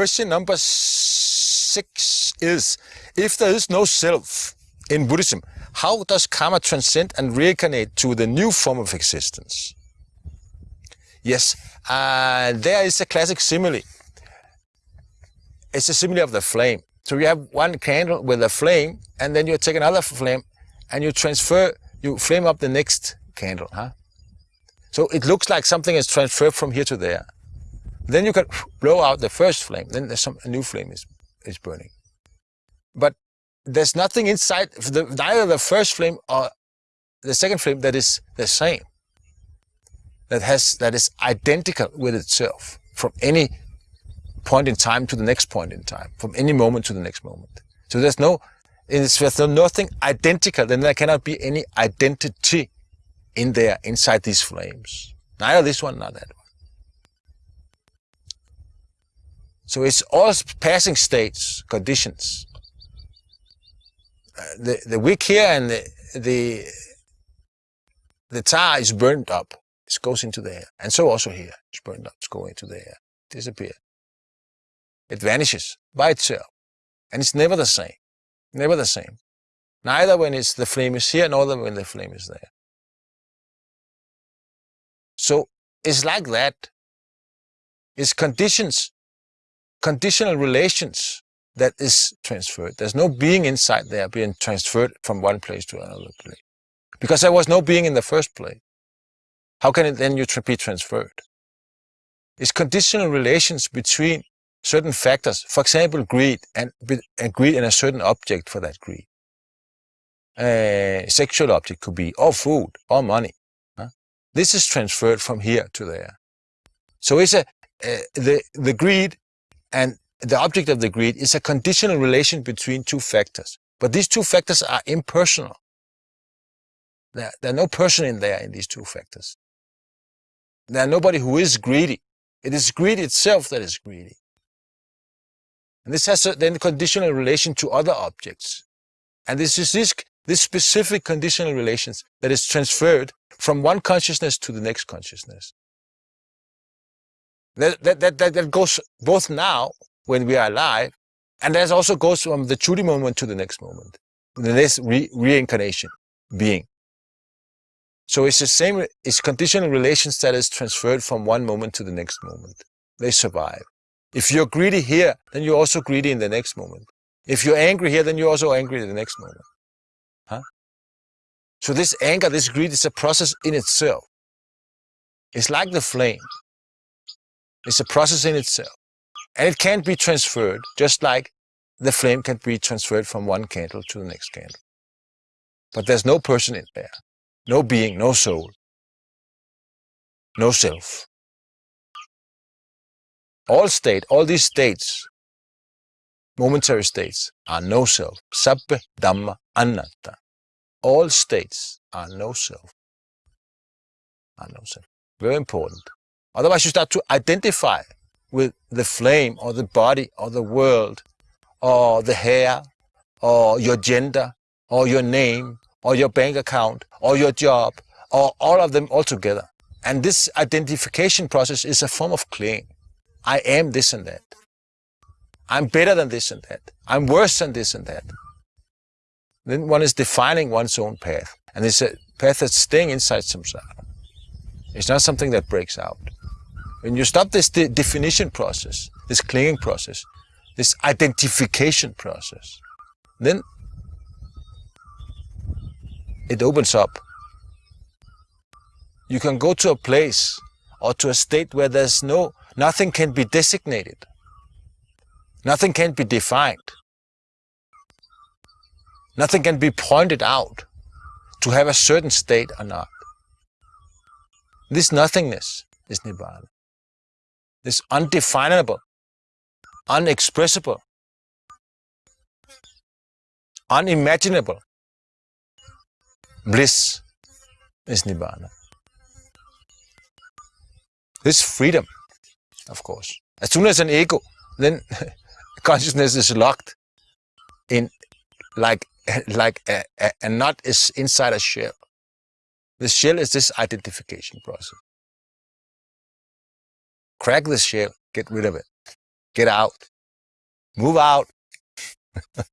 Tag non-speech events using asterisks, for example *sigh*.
question number six is, if there is no self in Buddhism, how does karma transcend and reincarnate to the new form of existence? Yes, uh, there is a classic simile. It's a simile of the flame. So you have one candle with a flame, and then you take another flame, and you transfer, you flame up the next candle. Huh? So it looks like something is transferred from here to there. Then you can blow out the first flame. Then there's some a new flame is is burning. But there's nothing inside the, neither the first flame or the second flame that is the same. That has that is identical with itself from any point in time to the next point in time, from any moment to the next moment. So there's no, it's, there's nothing identical, then there cannot be any identity in there, inside these flames. Neither this one, nor that one. So it's all passing states, conditions. Uh, the, the wick here and the, the, the tar is burned up. It goes into the air. And so also here. It's burned up. It's going into the air. Disappear. It vanishes by itself. And it's never the same. Never the same. Neither when it's the flame is here, nor when the flame is there. So it's like that. It's conditions, conditional relations that is transferred. There's no being inside there being transferred from one place to another place. Because there was no being in the first place. How can it then you be transferred? It's conditional relations between certain factors, for example, greed, and, and greed in a certain object for that greed. A sexual object could be, or food, or money. Huh? This is transferred from here to there. So it's a, uh, the, the greed and the object of the greed is a conditional relation between two factors. But these two factors are impersonal. There, there are no person in there in these two factors. There are nobody who is greedy. It is greed itself that is greedy. And this has a then conditional relation to other objects. And this is this, this specific conditional relations that is transferred from one consciousness to the next consciousness. That, that, that, that, goes both now, when we are alive, and that also goes from the cuti moment to the next moment, the next re reincarnation being. So it's the same, it's conditional relations that is transferred from one moment to the next moment. They survive. If you're greedy here, then you're also greedy in the next moment. If you're angry here, then you're also angry in the next moment. Huh? So this anger, this greed is a process in itself. It's like the flame. It's a process in itself. And it can't be transferred, just like the flame can be transferred from one candle to the next candle. But there's no person in there, no being, no soul, no self. All state, all these states, momentary states, are no self. Sabbe Dhamma Anatta. All states are no self. Are no self. Very important. Otherwise you start to identify with the flame or the body or the world or the hair or your gender or your name or your bank account or your job or all of them all together. And this identification process is a form of claim. I am this and that. I'm better than this and that. I'm worse than this and that. Then one is defining one's own path. And it's a path that's staying inside samsara. It's not something that breaks out. When you stop this de definition process, this clinging process, this identification process, then it opens up. You can go to a place or to a state where there's no Nothing can be designated. Nothing can be defined. Nothing can be pointed out to have a certain state or not. This nothingness is Nibbana. This undefinable, unexpressible, unimaginable bliss is Nibbana. This freedom of course. As soon as an ego, then *laughs* consciousness is locked in like *laughs* like a, a, a is inside a shell. The shell is this identification process. Crack this shit. Get rid of it. Get out. Move out. *laughs*